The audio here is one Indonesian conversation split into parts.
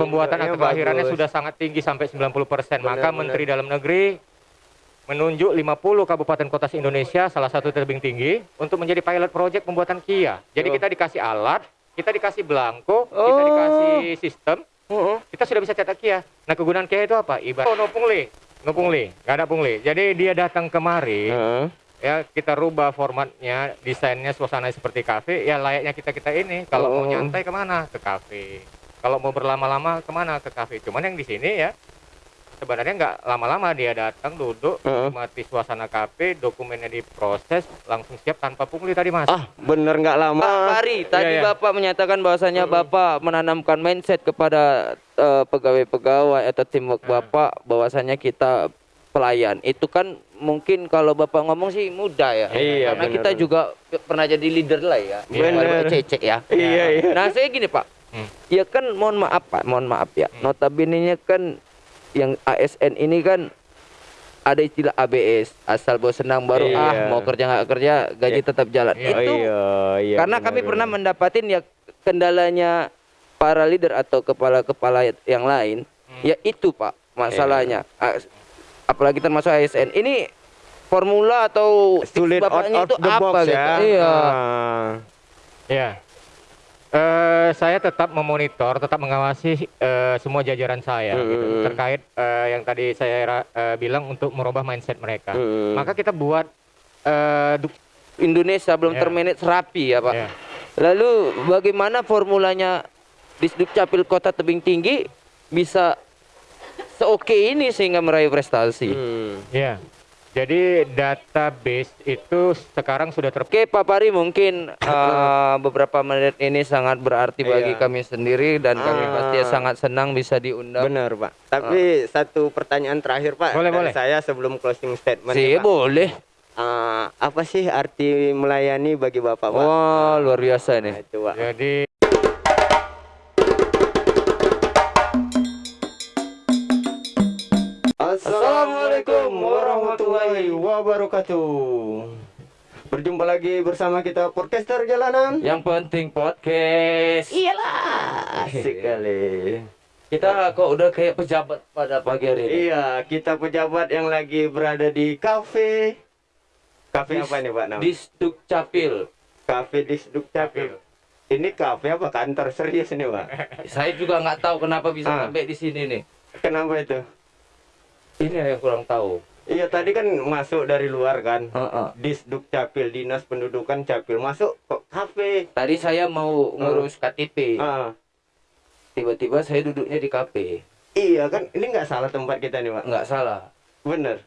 pembuatan akte kelahirannya bagus. sudah sangat tinggi sampai 90%. Maka Benar, Menteri Dalam Negeri menunjuk 50 kabupaten kota se-Indonesia salah satu tebing tinggi untuk menjadi pilot project pembuatan Kia. Jadi Oh. kita dikasih alat, kita dikasih belangko, kita Oh. dikasih sistem, Heeh. kita sudah bisa cetak Kia. Nah, kegunaan Kia itu apa? Ibarat oh, no pungli, no pungli, nggak ada pungli. Jadi dia datang kemari, Heeh. ya kita rubah formatnya, desainnya, suasana seperti kafe, ya layaknya kita kita ini. Kalau mau Oh. nyantai ke mana? Ke kafe. Kalau mau berlama-lama ke mana? Ke kafe. Cuman yang di sini ya sebenarnya nggak lama-lama dia datang duduk, Heeh. mati suasana kafe, dokumennya diproses, langsung siap tanpa pungli tadi mas. Ah, bener nggak lama. Pak Pari, tadi iya. Bapak menyatakan bahwasanya Bapak menanamkan mindset kepada eh, pegawai-pegawai atau teamwork Ah. Bapak bahwasanya kita pelayan. Itu kan mungkin kalau Bapak ngomong sih mudah ya. Iya, Karena benar, kita juga pernah jadi leader lah ya. Benar. Cecek ya. Iya, iya. Nah, saya gini, Pak. Hmm. Ya kan mohon maaf, Pak. Mohon maaf ya. Hmm. Notabene kan yang ASN ini kan ada istilah ABS, asal bos senang baru Iya. ah mau kerja nggak kerja gaji Iya. tetap jalan. Iya. Itu Oh, iya, iya, karena benar, kami pernah benar. mendapatin ya kendalanya para leader atau kepala-kepala yang lain, Hmm. ya itu Pak masalahnya. A- Apalagi termasuk ASN. Ini formula atau sulit out, out itu the apa box gitu? ya. Iya. Ah. Ya. Eh, saya tetap memonitor, tetap mengawasi eh, semua jajaran saya gitu, Mm-mm. terkait eh, yang tadi saya eh, bilang untuk merubah mindset mereka. Mm. Maka kita buat duk- Indonesia belum Ya. termanage rapi ya Pak. ya. Lalu bagaimana formulanya Disduk Capil Kota Tebing Tinggi bisa seoke ini sehingga meraih prestasi? Hmm. Ya. Jadi database itu sekarang sudah ter Oke Pak Pari mungkin eh, beberapa menit ini sangat berarti bagi Iya. kami sendiri dan kami Ah. pasti sangat senang bisa diundang. Benar, Pak. Tapi satu pertanyaan terakhir, Pak. Boleh, dari boleh. Saya sebelum closing statement. Sih nih, Pak. boleh. Ah, apa sih arti melayani bagi Bapak, Pak? Wah luar biasa Nah, nih. itu, Pak. jadi warahmatullahi wabarakatuh. Berjumpa lagi bersama kita podcaster jalanan. Yang penting podcast. Iyalah, asik kali. Kita kok udah kayak pejabat pada pagi hari ini. Iya, kita pejabat yang lagi berada di kafe. Kafe apa nih, Pak? Nama? Disduk Capil. Kafe di Capil. Ini kafe apa kantor serius nih, Pak? Saya juga nggak tahu kenapa bisa Ah. sampai di sini nih. Kenapa itu? Ini yang kurang tahu. Iya, tadi kan masuk dari luar kan. Heeh. Disduk Capil, Dinas Pendudukan Capil masuk kok kafe. Tadi saya mau ngurus KTP. Ah, Tiba-tiba saya duduknya di kafe. iya kan, ini nggak salah tempat kita nih, Pak. Nggak salah. Bener.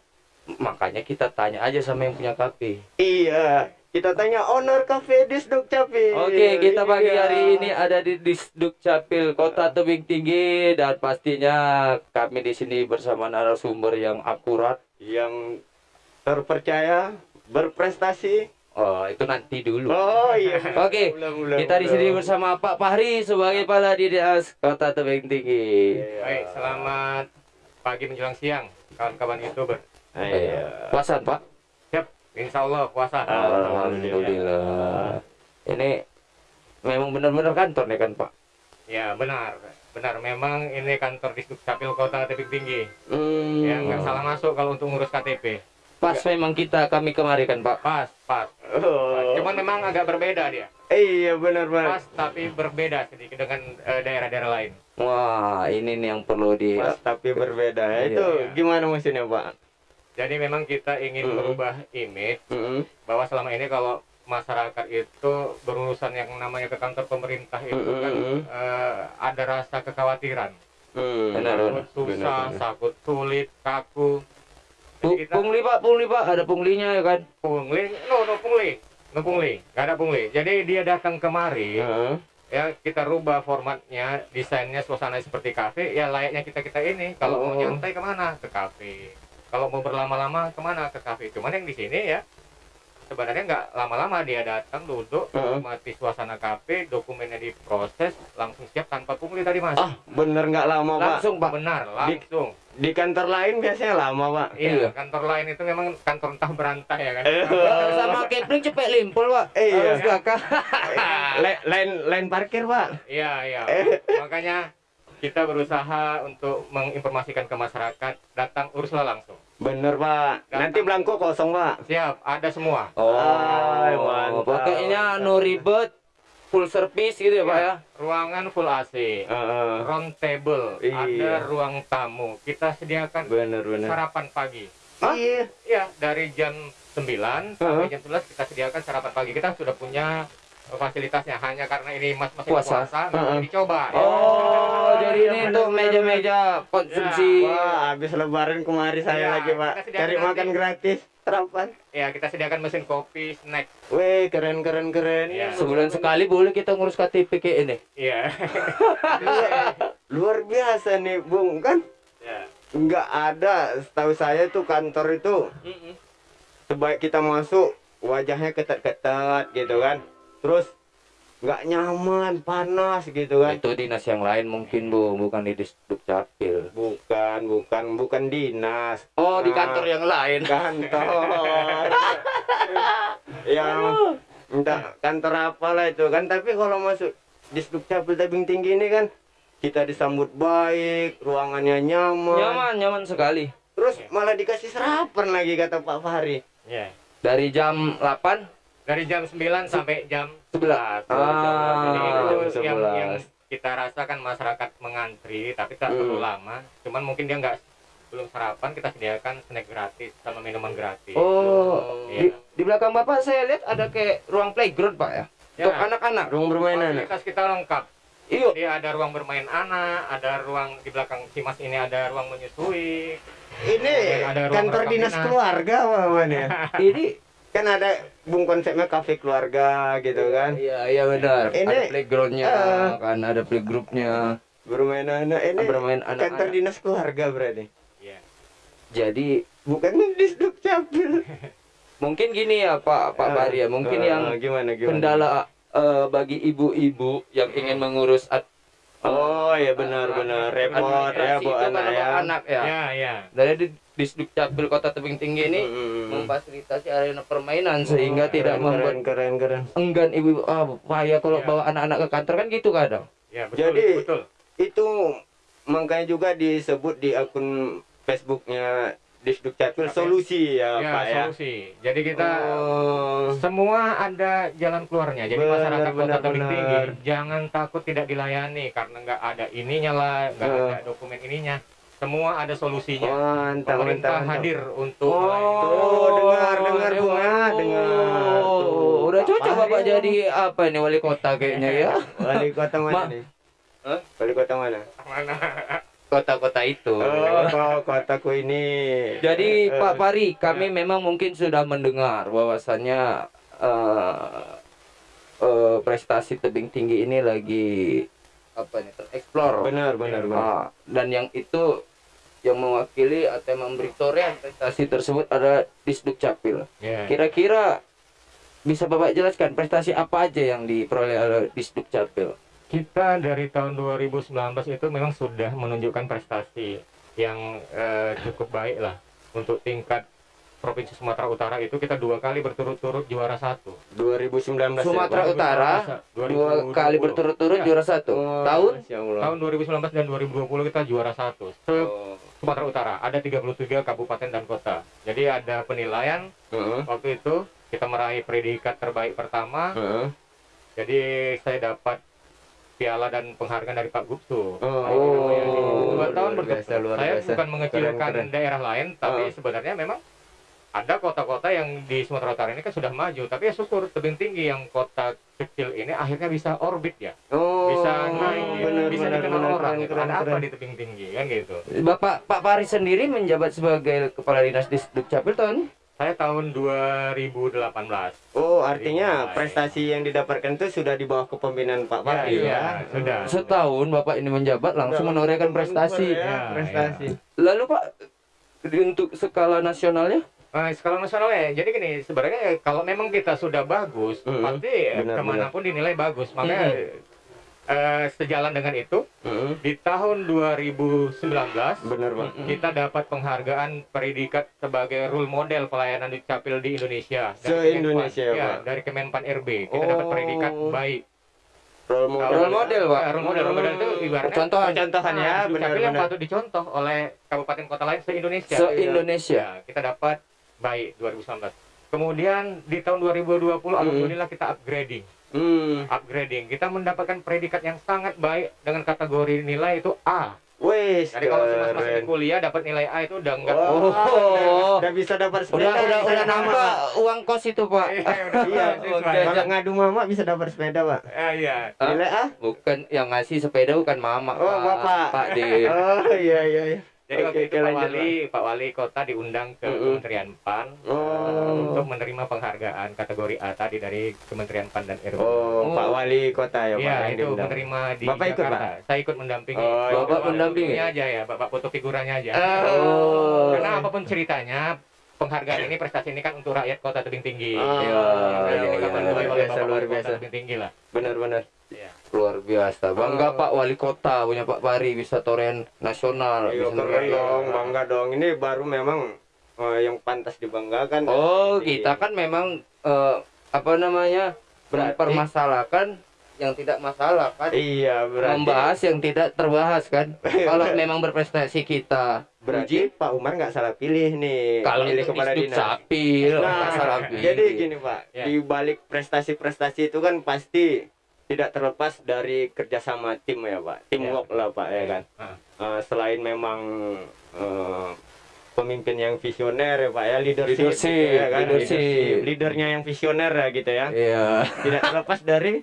Makanya kita tanya aja sama yang punya kafe. Iya, kita tanya owner kafe Disduk Capil. Oke, kita pagi Iya. hari ini ada di Disduk Capil Kota Tebing Tinggi dan pastinya kami di sini bersama narasumber yang akurat. Yang terpercaya, berprestasi. Oh, itu nanti dulu. Oh iya. Oke, belum, Kita di sini bersama Pak Fahri sebagai Kepala Dinas Kota Tebing Tinggi. Iya. baik, selamat pagi menjelang siang kawan-kawan youtuber. Iya. Puasan, Pak. Siap, insya Allah puasa. Alhamdulillah. Ini memang benar-benar kantor nih kan, Pak. Ya benar, benar. Memang ini kantor Disduk Capil Kota Tebing Tinggi. Hmm. Ya nggak salah masuk kalau untuk ngurus KTP. Pas memang kita kami kemari kan, Pak. Pas, pas. Oh. Cuman memang agak berbeda dia. Iya benar Pas Pak. tapi berbeda sedikit dengan eh, daerah-daerah lain. Wah, ini nih yang perlu di Pas tapi berbeda. Iya, Itu iya. gimana maksudnya Pak? Jadi memang kita ingin Mm-mm. merubah image Mm-mm. bahwa selama ini kalau masyarakat itu berurusan yang namanya ke kantor pemerintah itu kan Mm-mm. eh, ada rasa kekhawatiran. Hmm. Benar, susah, benar, benar. sakut sulit, kaku. Jadi kita pungli, Pak, pungli, Pak. Ada punglinya ya kan? pungli, no, no pungli, no pungli, nggak ada pungli. Jadi dia datang kemari, Heeh. ya kita rubah formatnya, desainnya, suasana seperti kafe, ya layaknya kita kita ini. Kalau mau Oh. nyantai ke mana? Ke kafe. Kalau mau berlama-lama ke mana? Ke kafe. Cuman yang di sini ya sebenarnya nggak lama-lama dia datang duduk, Heeh. mati suasana kafe, dokumennya diproses, langsung siap tanpa pungli tadi mas. Ah, bener nggak lama Pak? Langsung, Pak. Benar, langsung. Di kantor lain biasanya lama Pak. Iya, Iya. kantor lain itu memang kantor entah berantai ya kan. Eh. Sama Kepling cepet limpul, Pak. Iya. Gakah? Le- lain lain parkir Pak. Iya, iya. Eh. Makanya kita berusaha untuk menginformasikan ke masyarakat datang uruslah langsung Bener Pak. Gampang. Nanti belangko kosong Pak. siap ada semua Oh, Ay, mantap. Pakainya no ribet, full service gitu ya, Pak ya. ruangan full AC Heeh. round table Iya. ada ruang tamu kita sediakan Bener bener. sarapan pagi Iya. Iya, dari jam 9 sampai jam 11 kita sediakan sarapan pagi. Kita sudah punya fasilitasnya hanya karena ini mas masih Puasa. puasa, nggak boleh dicoba. Oh, Oh, jadi iya, ini benar, untuk meja-meja konsumsi. Wah, habis lebaran kemari saya Iya, lagi Pak. Cari nanti. makan gratis. Sarapan. Ya, kita sediakan mesin kopi, snack. Weh, keren keren keren. Iya. Sebulan sekali boleh kita ngurus KTP kayak ini. Iya. Luar biasa nih, Bung. Kan Ya. nggak ada setahu saya tuh kantor itu Mm-mm. sebaik kita masuk wajahnya ketat-ketat gitu kan terus nggak nyaman panas gitu kan. Itu dinas yang lain mungkin, Bu, bukan di Disduk Capil. bukan bukan bukan dinas. Oh, di Ah, kantor yang lain. kantor. Yang entah kantor apalah itu kan. Tapi kalau masuk di Capil Tabing Tinggi ini kan kita disambut baik ruangannya nyaman, Nyaman, nyaman sekali. terus malah dikasih sarapan lagi kata Pak Fahri. Ya. Dari jam 8 Dari jam 9 sampai jam 11. 11. Ah, jam yang, 11. yang kita rasakan masyarakat mengantri tapi tak perlu Hmm. lama. Cuman mungkin dia nggak belum sarapan kita sediakan snack gratis sama minuman gratis. Oh, di, Iya. di belakang Bapak saya lihat ada kayak ruang playground, Pak ya. Ya. Untuk anak-anak. ruang bermain anak Fasilitas kita lengkap. Iya. Jadi ada ruang bermain anak, ada ruang di belakang Cimas ini ada ruang menyusui. ini ada ruang kantor dinas keluarga apa ya Ini kan ada bung konsepnya kafe keluarga gitu kan Iya, iya benar. Ini, ada playgroundnya, eh, kan ada playgroupnya. bermain anak ini Bermain kantor anak-anak. dinas keluarga berarti Iya. Jadi bukan di Capil mungkin gini ya Pak Pak Eh, Bari ya, mungkin eh, yang gimana gimana kendala eh, bagi ibu-ibu yang ingin mengurus oh ya benar benar repot ya administrasi bu itu kan anak ya anak ya. Ya, ya. Dari di Disduk Capil Kota Tebing Tinggi ini Hmm. memfasilitasi arena permainan sehingga tidak keren, membuat keren keren enggan ibu ah bahaya kalau Ya. bawa anak-anak ke kantor kan gitu kadang. Ya, betul, Jadi- betul. itu makanya juga disebut di akun Facebooknya Disduk Capil Capil. solusi ya, Ya, Pak ya solusi. Jadi kita Oh. semua ada jalan keluarnya. Jadi Benar, masyarakat Kota benar, Tebing benar. Tinggi jangan takut tidak dilayani karena nggak ada ininya lah, nggak Eh. ada dokumen ininya. Semua ada solusinya. mantap Pemerintah mantap, hadir untuk Oh. Tuh, dengar, dengar, eh, Bung, ah, dengar. oh, Tuh, udah Pak cocok Bapak Fahri. jadi apa ini wali kota kayaknya ya. Wali kota mana Ma- nih? Hah? Wali kota mana? Mana? Kota-kota itu. Oh, kotaku ini. Jadi Eh, Pak Pari, kami memang mungkin sudah mendengar bahwasannya eh, eh, prestasi tebing tinggi ini lagi apa nih tereksplor. Benar, benar, benar. Ah, dan yang itu yang mewakili atau yang memberi prestasi tersebut ada Disduk Capil. Ya. Kira-kira bisa Bapak jelaskan prestasi apa aja yang diperoleh oleh Disduk Capil? Kita dari tahun 2019 itu memang sudah menunjukkan prestasi yang eh, cukup baik lah untuk tingkat provinsi Sumatera Utara itu kita dua kali berturut-turut juara satu. 2019 ya, Sumatera Pak? Utara 2020. dua kali berturut-turut Ya. juara satu. Oh, Tahun. Tahun 2019 dan 2020 kita juara satu. Se Oh. Sumatera Utara ada 33 kabupaten dan kota. Jadi ada penilaian Heeh, waktu itu kita meraih predikat terbaik pertama. heeh. Jadi saya dapat piala dan penghargaan dari Pak Oh, Gupsu. Oh, dua tahun luar biasa, berturut luar Saya biasa. bukan mengecilkan Keren, keren. daerah lain, tapi Oh. sebenarnya memang ada kota-kota yang di Sumatera Utara ini kan sudah maju. Tapi ya syukur tebing tinggi yang kota kecil ini akhirnya bisa orbit ya, Oh, bisa naik, ya, benar, bisa benar, dikenal benar, orang. keren, gitu. keren, ada apa keren. di tebing tinggi kan gitu. Bapak Pak Pari sendiri menjabat sebagai kepala dinas di Dukcapil tahun Saya tahun 2018. Oh, artinya Dimulai. prestasi yang didapatkan itu sudah di bawah kepemimpinan Pak Ya, Fahri iya, ya. sudah. setahun Bapak ini menjabat langsung menorehkan prestasi. Ya, Ya, prestasi. Lalu Pak untuk skala nasionalnya Nah, skala nasional ya, jadi gini, sebenarnya ya, kalau memang kita sudah bagus, Mm-mm. pasti ya, Benar, ke mana pun dinilai bagus. Makanya eh, sejalan dengan itu, Heeh. di tahun 2019 Benar, Pak. kita dapat penghargaan predikat sebagai role model pelayanan dukcapil di Indonesia. Se-Indonesia, Kemenpan. ya, dari Kemenpan RB. Kita dapat Oh. predikat baik. role model. Role model, Pak. Ya, role model, role model itu ibaratnya Contohan. Contohan ya, Nah, Dukcapil yang patut dicontoh oleh kabupaten kota lain se-Indonesia. Se-Indonesia. Ya, kita dapat baik 2019. Kemudian di tahun 2020 alhamdulillah kita upgrading. Hmm. Upgrading. Kita mendapatkan predikat yang sangat baik dengan kategori nilai itu A. Wes, Jadi kalau masih di kuliah dapat nilai A itu udah enggak Oh, Oh. udah bisa dapat sepeda. Udah udah udah nama. nambah uang kos itu, Pak. Iya, udah Iya. Kalau ngadu mama bisa dapat sepeda, Pak. Eh, iya. Hah? Nilai A? Bukan yang ngasih sepeda bukan mama. Oh, Pak. Bapak. Pak di Oh, iya iya iya. Jadi Oke, waktu itu Pak Wali, Pak Wali Kota diundang ke Mm-mm. Kementerian PAN Oh. eh, untuk menerima penghargaan kategori A tadi dari Kementerian PAN dan RW. Oh, Oh. Pak Wali Kota ya, Pak. Iya, yang itu diundang. menerima di Bapak ikut, Jakarta. Saya ikut mendampingi. Oh, Bapak Bapak mendampingi? aja ya, Bapak foto figurannya aja. Oh. Karena apa pun ceritanya, penghargaan ini prestasi ini kan untuk rakyat Kota Tebing Tinggi. Oh, Iya, Ya, iya, iya. kapan luar biasa. Tebing Tinggi lah. Benar-benar. Iya. luar biasa. Bangga Oh. Pak Wali Kota punya Pak Pari bisa toren nasional. Iya, bisa keren dong, bangga dong. Ini baru memang eh, yang pantas dibanggakan. Oh, Jadi, kita kan memang eh, apa namanya? Berarti- mempermasalahkan yang tidak masalah kan. Iya, berarti Membahas yang tidak terbahas kan. Kalau memang berprestasi kita berarti Pak Umar nggak salah pilih nih. kalau pilih kepala dinas. Nah, salah pilih. jadi gini Pak, Ya. di balik prestasi-prestasi itu kan pasti tidak terlepas dari kerjasama tim ya Pak, teamwork lah Pak ya kan. Ah. Eh, selain memang eh, pemimpin yang visioner ya Pak ya, leadership, Leadership, gitu ya kan, leadership. leadernya yang visioner ya gitu ya. Iya. Tidak terlepas dari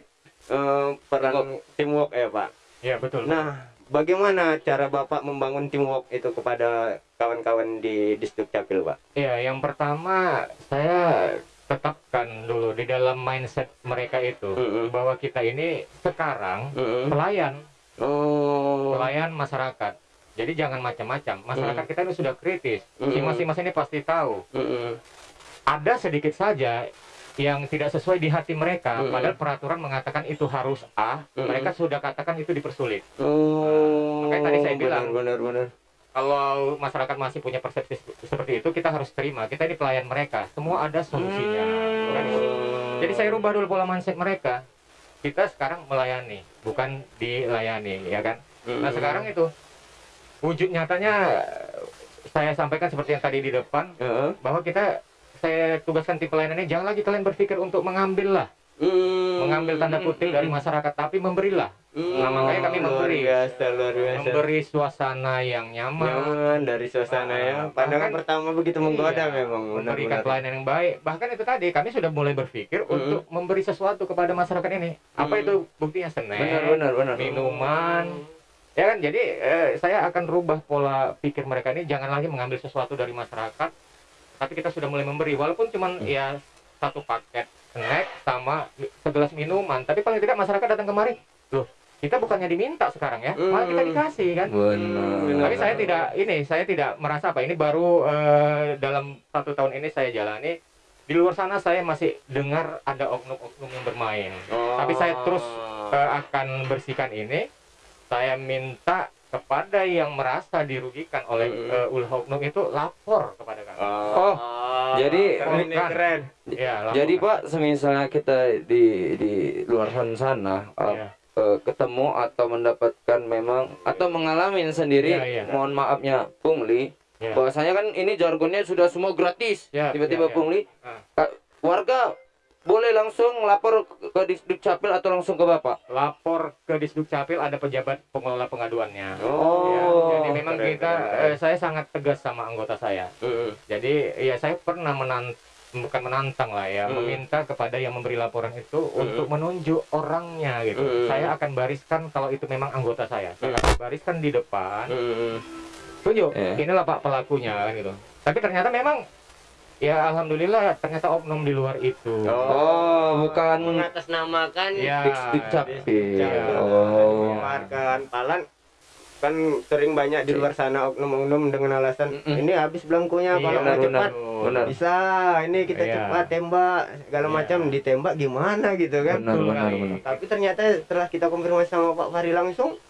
eh, peran teamwork ya Pak. Iya, betul. Nah, bagaimana cara Bapak membangun teamwork itu kepada kawan-kawan di Disduk Capil Pak? Iya, yang pertama saya tetapkan dulu di dalam mindset mereka itu Mm-mm. bahwa kita ini sekarang Mm-mm. pelayan, Oh. pelayan masyarakat. Jadi jangan macam-macam. Masyarakat Mm. kita ini sudah kritis. Si Mm. masing-masing ini pasti tahu. Mm-mm. Ada sedikit saja yang tidak sesuai di hati mereka, Mm-mm. padahal peraturan mengatakan itu harus A, Mm-mm. mereka sudah katakan itu dipersulit. Oh. Makanya tadi saya bilang. benar benar. Kalau masyarakat masih punya persepsi seperti itu, kita harus terima. Kita ini pelayan mereka. Semua ada solusinya. Itu. Jadi saya rubah dulu pola mindset mereka. Kita sekarang melayani, bukan dilayani, ya kan? Nah sekarang itu wujud nyatanya saya sampaikan seperti yang tadi di depan Heeh. bahwa kita saya tugaskan tim pelayanan ini jangan lagi kalian berpikir untuk mengambil lah, Hmm. mengambil tanda kutip dari masyarakat, tapi memberilah, Nah, makanya kami memberi. Luar biasa, luar biasa. memberi suasana yang nyaman, Nyaman dari suasana ya. Ah, Pandangan bahkan- pertama begitu menggoda Iya, memang. memberikan pelayanan yang baik. Bahkan itu tadi kami sudah mulai berpikir Mm. untuk memberi sesuatu kepada masyarakat ini. Apa Mm. itu buktinya snack, Benar benar benar. minuman, ya kan? Jadi eh, saya akan rubah pola pikir mereka ini. Jangan lagi mengambil sesuatu dari masyarakat, tapi kita sudah mulai memberi. Walaupun cuman Mm. ya satu paket snack sama segelas minuman, tapi paling tidak masyarakat datang kemari. Loh, kita bukannya diminta sekarang ya, malah kita Mm. dikasih kan? Benar. Tapi saya tidak ini, saya tidak merasa apa ini baru eh, dalam satu tahun ini saya jalani. Di luar sana saya masih dengar ada oknum-oknum yang bermain. Oh. Tapi saya terus eh, akan bersihkan ini. Saya minta kepada yang merasa dirugikan oleh Mm. eh, ulah oknum itu lapor kepada kami. Oh, jadi- keren, ini keren. Ya. Jadi Pak, semisalnya kita di di luar sana uh, Ya. uh, ketemu atau mendapatkan memang atau mengalami sendiri, Iya, iya. mohon maafnya pungli, Ya. bahwasanya kan ini jargonnya sudah semua gratis. Ya, Tiba-tiba ya, ya. pungli, Ah. uh, warga boleh langsung lapor ke- Disduk Capil atau langsung ke Bapak. lapor ke Disduk Capil ada pejabat pengelola pengaduannya. Oh. Ya, jadi memang keren, kita keren, eh, saya sangat tegas sama anggota saya. Mm-mm. Jadi ya saya pernah menan bukan menantang lah ya, Hmm. meminta kepada yang memberi laporan itu untuk menunjuk orangnya gitu. Hmm. Saya akan bariskan kalau itu memang anggota saya. Saya akan bariskan di depan. Mm-mm. Tunjuk, Eh. inilah Pak pelakunya kan gitu. Tapi ternyata memang ya alhamdulillah ternyata oknum di luar itu. Oh, bukan mengatasnamakan Ya, Capil. Capil. Oh. Mengeluarkan palan kan sering banyak di luar sana oknum-oknum dengan alasan Mm-mm. ini habis belangkunya Iya, kalau mau cepat Benar. bisa ini kita Iya. cepat tembak segala Iya. macam ditembak gimana gitu kan Benar, benar, benar. tapi ternyata setelah kita konfirmasi sama Pak Fahri langsung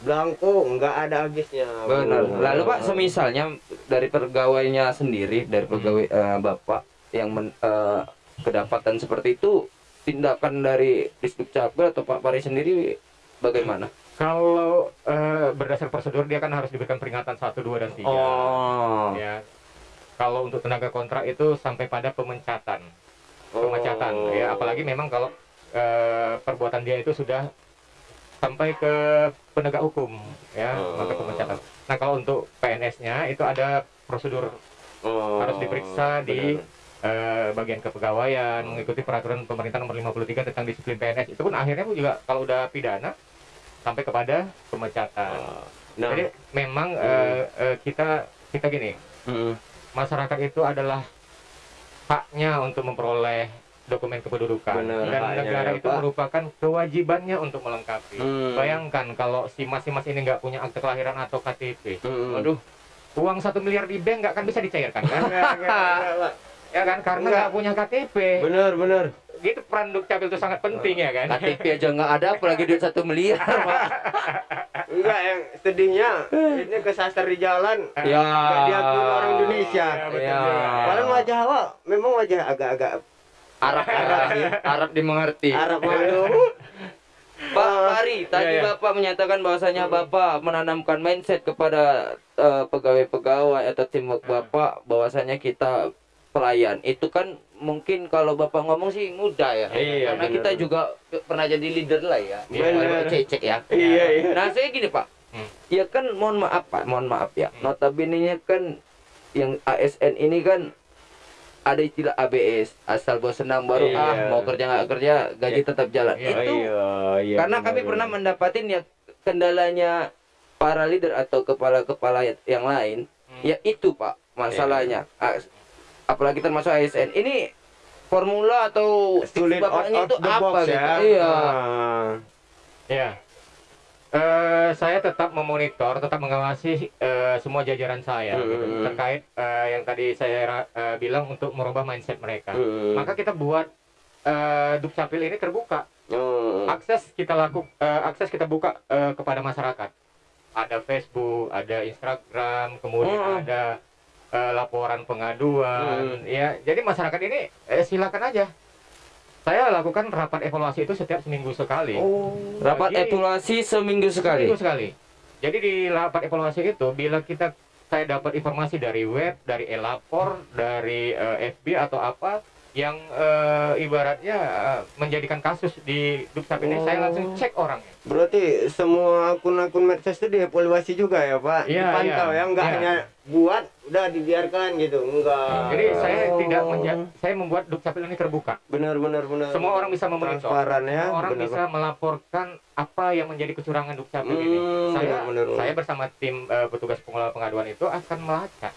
belangko nggak ada habisnya Benar. Oh. Lalu Pak, semisalnya dari pegawainya sendiri, dari pegawai eh, Bapak yang men- eh, kedapatan seperti itu, tindakan dari Disdukcapil atau Pak Pari sendiri bagaimana? Kalau eh, berdasar prosedur dia kan harus diberikan peringatan 1, 2 dan 3. Oh. Ya. Kalau untuk tenaga kontrak itu sampai pada pemecatan. Pemecatan Oh. ya, apalagi memang kalau eh, perbuatan dia itu sudah sampai ke penegak hukum ya, Oh. maka pemecatan. Nah, kalau untuk PNS-nya itu ada prosedur Oh, harus diperiksa di benar. eh, bagian kepegawaian mengikuti peraturan pemerintah nomor 53 tentang disiplin PNS itu pun akhirnya pun juga kalau udah pidana sampai kepada pemecatan. Nah, Jadi memang eh, eh, kita kita gini mm, masyarakat itu adalah haknya untuk memperoleh dokumen kependudukan Benar, dan negara ya, itu Pak. merupakan kewajibannya untuk melengkapi. Hmm. Bayangkan kalau si mas si mas ini nggak punya akte kelahiran atau KTP, mm. aduh uang satu miliar di bank nggak akan bisa dicairkan kan? Ya kan karena Enggak. nggak punya KTP. Benar, benar. Gitu peran dukcapil itu sangat penting ya kan? KTP aja nggak ada, apalagi duit satu miliar, Pak. Enggak, yang sedihnya ini kesasar di jalan. Ya. Enggak diakui orang Indonesia. Ya, betul Ya. wajah awak memang wajah agak-agak Arab Arab Arab dimengerti. Arab malu. Pak Pari, tadi Iya, iya. Bapak menyatakan bahwasanya Bapak menanamkan mindset kepada eh, pegawai-pegawai atau teamwork Bapak bahwasanya kita pelayan. Itu kan mungkin kalau Bapak ngomong sih mudah ya. Iya, Karena benar. kita juga pernah jadi leader lah ya. Benar. Cecek ya. Iya, iya. Nah, saya gini, Pak. Hmm. Ya kan mohon maaf, Pak. Mohon maaf ya. Hmm. Notabene kan yang ASN ini kan ada istilah ABS, asal bos senang baru Iya. ah mau kerja nggak kerja gaji Iya. tetap jalan. Iya, Itu iya, iya. karena benar, kami benar. pernah mendapatin ya kendalanya para leader atau kepala-kepala yang lain, Hmm. ya itu Pak masalahnya. Iya. A- Apalagi termasuk ASN. Ini formula atau sulit bapaknya out itu apa box gitu? ya. Iya. Ah. Ya. Eh, saya tetap memonitor, tetap mengawasi eh, semua jajaran saya gitu, terkait eh, yang tadi saya eh, bilang untuk merubah mindset mereka. Hmm. Maka kita buat eh, Dukcapil ini terbuka. Oh. Akses kita laku eh, akses kita buka eh, kepada masyarakat. Ada Facebook, ada Instagram, kemudian Hmm. ada eh, laporan pengaduan. Hmm. Ya, jadi masyarakat ini eh, silakan aja. Saya lakukan rapat evaluasi itu setiap seminggu sekali. Oh, rapat Bagi- evaluasi seminggu sekali. Seminggu sekali. Jadi di rapat evaluasi itu bila kita saya dapat informasi dari web, dari e-lapor, dari eh, FB atau apa yang eh, ibaratnya eh, menjadikan kasus di Dukcapil ini, saya langsung cek orangnya. Berarti semua akun-akun medsos itu dievaluasi juga ya Pak? Iya, Dipantau iya. ya, enggak Iya. hanya buat udah dibiarkan gitu, enggak. Jadi saya Oh. tidak saya membuat Dukcapil ini terbuka. benar benar benar. Semua orang bisa memonitor. transparan ya. Semua orang benar, bisa melaporkan apa yang menjadi kecurangan Dukcapil ini. Hmm, Saya benar, benar. saya bersama tim eh, petugas pengelola pengaduan itu akan melacak.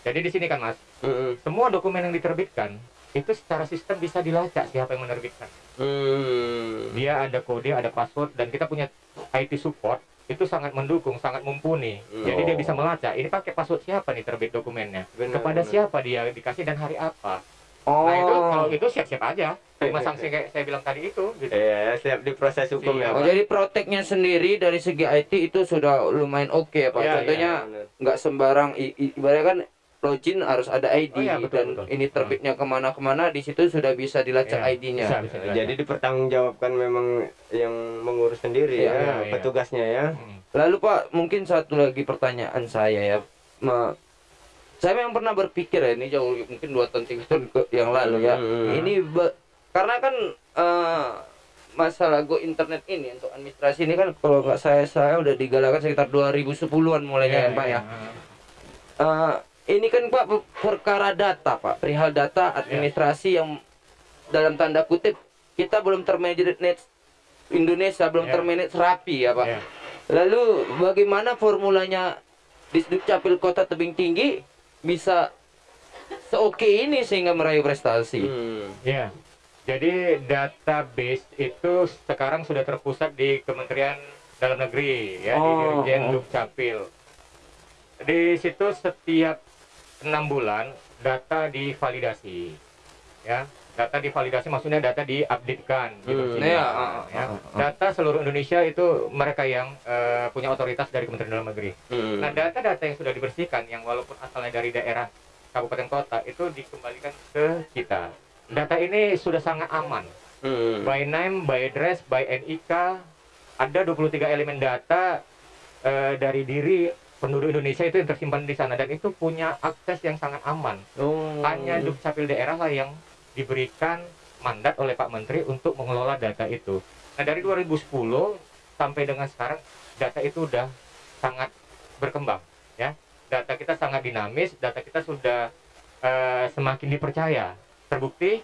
Jadi di sini kan Mas, Mm-mm. semua dokumen yang diterbitkan itu secara sistem bisa dilacak siapa yang menerbitkan. Hmm. Dia ada kode, ada password, dan kita punya IT support itu sangat mendukung, sangat mumpuni. Hmm. Jadi dia Oh. bisa melacak. Ini pakai password siapa nih terbit dokumennya? Benar, Kepada benar. siapa dia dikasih dan hari apa? Oh. Nah itu kalau itu siap-siap aja. Terima sanksi kayak saya bilang tadi itu. Gitu. Iya, siap diproses hukum ya. Oh, jadi proteknya sendiri dari segi IT itu sudah lumayan oke ya Pak. Iya, Contohnya nggak sembarang ibaratnya kan login harus ada ID Oh, iya, betul, dan betul. ini terbitnya ke mana-kemana di situ sudah bisa dilacak Iya, ID-nya. bisa, bisa dilacak. Jadi dipertanggungjawabkan memang yang mengurus sendiri Iya, ya, iya, iya. petugasnya ya. Hmm. Lalu Pak, mungkin satu lagi pertanyaan saya ya. Ma- saya memang pernah berpikir ya ini jauh mungkin dua tahun tiga tahun yang lalu ya. Hmm. Ini be- karena kan eh, masalah go internet ini untuk administrasi ini kan kalau nggak saya saya udah digalakan sekitar 2010-an mulainya ya, Pak ya. Eh, ini kan Pak per- perkara data Pak, perihal data administrasi yang dalam tanda kutip kita belum termanage Indonesia belum Ya. termanage rapi ya Pak. Ya. Lalu bagaimana formulanya di Dukcapil Kota Tebing Tinggi bisa seoke ini sehingga meraih prestasi? Hmm. Ya, jadi database itu sekarang sudah terpusat di Kementerian Dalam Negeri ya di Oh, Dirjen oh. Dukcapil. Di situ setiap enam bulan data divalidasi, ya data divalidasi maksudnya data diupdatekan gitu. Hmm, sini. ya, ya. Data seluruh Indonesia itu mereka yang eh, punya otoritas dari Kementerian Dalam Negeri. Hmm. Nah, data-data yang sudah dibersihkan, yang walaupun asalnya dari daerah kabupaten kota, itu dikembalikan ke kita. Data ini sudah sangat aman. Hmm. by name, by address, by NIK, ada 23 elemen data eh, dari diri penduduk Indonesia itu yang tersimpan di sana dan itu punya akses yang sangat aman. Oh. Hanya Dukcapil daerah lah yang diberikan mandat oleh Pak Menteri untuk mengelola data itu. Nah, dari 2010 sampai dengan sekarang data itu udah sangat berkembang ya. Data kita sangat dinamis, data kita sudah eh, semakin dipercaya. Terbukti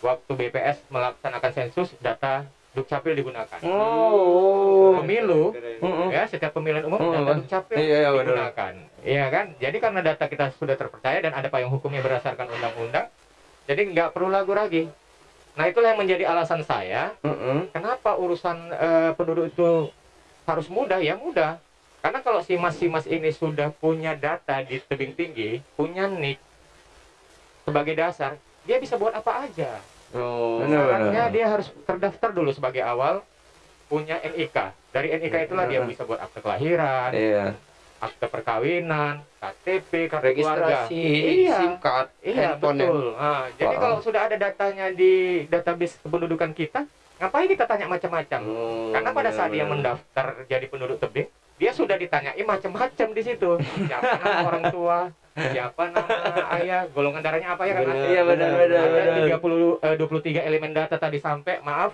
waktu BPS melaksanakan sensus data Dukcapil digunakan. Oh. Pemilu Mm-mm. ya setiap pemilihan umum Oh, data. Dukcapil Iya, iya, digunakan. Iya kan? Jadi karena data kita sudah terpercaya dan ada payung hukumnya berdasarkan undang-undang, jadi nggak perlu ragu lagi. Nah itulah yang menjadi alasan saya Mm-mm. kenapa urusan eh, penduduk itu harus mudah ya mudah. Karena kalau si mas si mas ini sudah punya data di tebing tinggi, punya nik sebagai dasar, dia bisa buat apa aja. Oh. Syaratnya dia harus terdaftar dulu sebagai awal punya NIK. Dari NIK itulah dia bisa buat akte kelahiran, Iya. akte perkawinan, KTP, kartu keluarga. Registrasi Iya. SIM card, Iya handphone ya. betul. Nah, jadi kalau sudah ada datanya di database kependudukan kita, ngapain kita tanya macam-macam? Oh, Karena pada saat dia mendaftar jadi penduduk tebing, dia sudah ditanyai macam-macam di situ. Siapa orang tua, siapa nama ayah, golongan darahnya apa ya kan? Iya, benar, benar, Ada benar. 30 eh, 23 elemen data tadi sampai, maaf,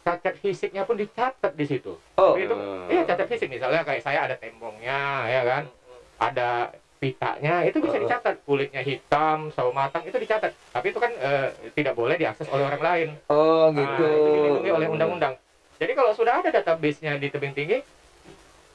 cacat fisiknya pun dicatat di situ. Oh. itu, iya cacat fisik misalnya kayak saya ada tembongnya, ya kan? Ada pitanya itu bisa Oh. dicatat kulitnya hitam sawo matang itu dicatat tapi itu kan eh, tidak boleh diakses oleh orang lain Oh, Nah, gitu. itu dilindungi oleh undang-undang. Jadi kalau sudah ada database-nya di tebing tinggi,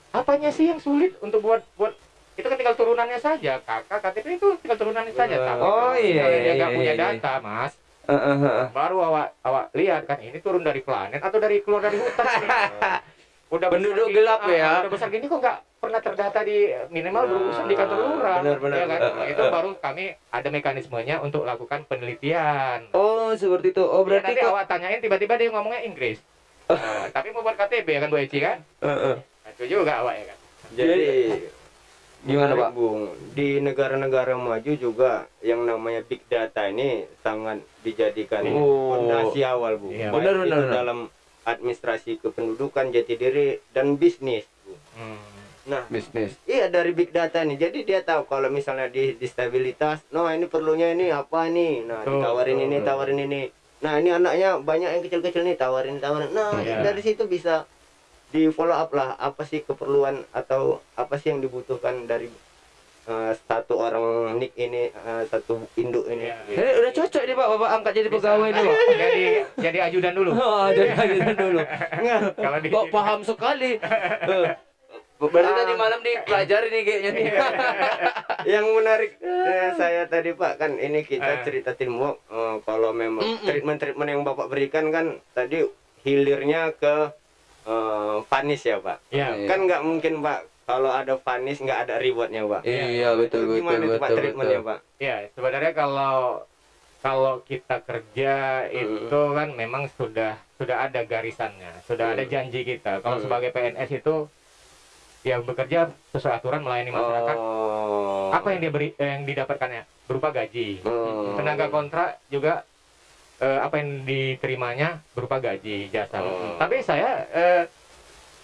apanya sih yang sulit untuk buat buat itu kan tinggal turunannya saja. Kakak KTP itu tinggal turunannya saja. Benar. Tapi Oh, iya, misalnya dia iya, nggak iya, punya iya. data, Mas. Heeh, heeh. Baru awak awak lihat kan ini turun dari planet atau dari keluar dari hutan. Udah Penduduk gini, gelap ah, ya. Udah besar gini kok nggak pernah terdata di minimal berurusan di kantor lurah. benar, benar. ya kan? Nah, eh, itu baru kami ada mekanismenya untuk lakukan penelitian. Oh, seperti itu. Oh, Iya, berarti nanti kok awak tanyain tiba-tiba dia ngomongnya Inggris. Nah, tapi mau buat KTP ya kan Bu Eci kan? Heeh. Nah, itu juga awak ya kan? Jadi Gimana, Pak? Bung? Di negara-negara maju juga yang namanya big data ini sangat dijadikan Oh. fondasi awal, Bu. Iya, benar, benar, benar. dalam administrasi kependudukan, jati diri dan bisnis, Bu. Hmm. Nah, bisnis. Iya dari big data nih. Jadi dia tahu kalau misalnya di distabilitas, no ini perlunya ini apa nih. Nah, Betul, ditawarin betul, ini, tawarin ini. Nah, ini anaknya banyak yang kecil-kecil nih, tawarin, tawarin. Nah, Iya. dari situ bisa di follow up lah apa sih keperluan atau apa sih yang dibutuhkan dari eh, satu orang nik ini, eh, satu induk ini. Iya. Gitu. Ini udah cocok nih, Pak. Bapak angkat jadi Bisa. pegawai nih, Pak. jadi jadi ajudan dulu. Oh, jadi ajudan dulu. Kalau di Kok paham sekali. Eh, Berarti Ah. tadi malam dipelajari nih kayaknya nih. yang menarik eh, saya tadi Pak kan ini kita Eh. cerita teamwork Eh, kalau memang treatment-treatment yang Bapak berikan kan tadi hilirnya ke eh, Vanis ya Pak. Iya. Iya. Kan nggak mungkin Pak kalau ada Vanis nggak ada rewardnya Pak. Iya, betul betul Gimana itu Pak betul. treatmentnya betul. Pak? Iya, sebenarnya kalau kalau kita kerja Hmm. itu kan memang sudah sudah ada garisannya, sudah ada Hmm. janji kita. Kalau Hmm. sebagai PNS itu ya bekerja sesuai aturan melayani masyarakat. Oh. Apa yang dia beri eh, yang didapatkannya berupa gaji. Oh. Tenaga kontrak juga eh, apa yang diterimanya berupa gaji jasa. Oh. Tapi saya eh,